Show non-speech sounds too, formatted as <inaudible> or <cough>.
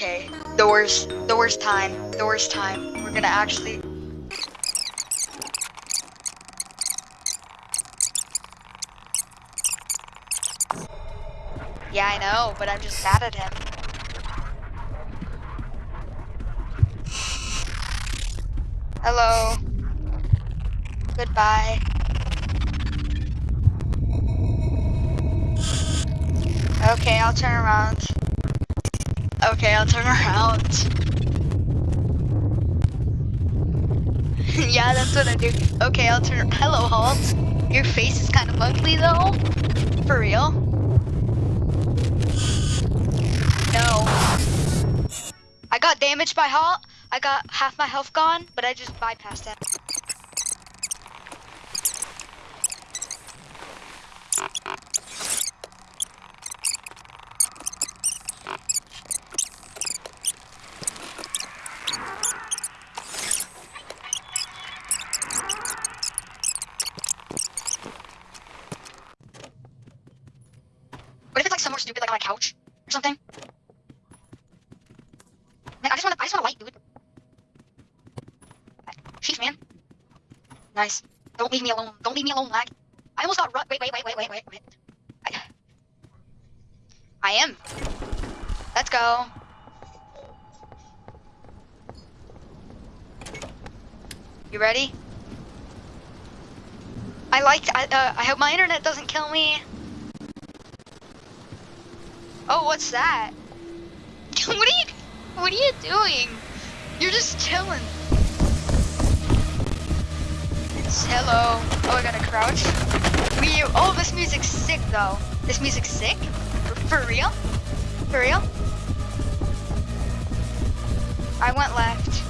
Okay, the worst, the worst time, the worst time. We're gonna actually. Yeah, I know, but I'm just mad at him. Hello. Goodbye. Okay, I'll turn around. Okay, I'll turn around. <laughs> yeah, that's what I do. Okay, I'll turn. Hello, Halt. Your face is kind of ugly, though. For real? No. I got damaged by Halt. I got half my health gone, but I just bypassed it. What if it's like somewhere stupid, like on a couch or something? Man, I just want to, I just want to light, dude. Sheesh, man. Nice. Don't leave me alone. Don't leave me alone, lag. I almost got run. Wait, wait, wait, wait, wait, wait, wait. I, am. Let's go. You ready? I liked. I, uh, I hope my internet doesn't kill me. Oh, what's that? <laughs> what are you? What are you doing? You're just chilling. It's hello. Oh, I gotta crouch. We. Oh, this music's sick though. This music's sick. For, for real? For real? I went left.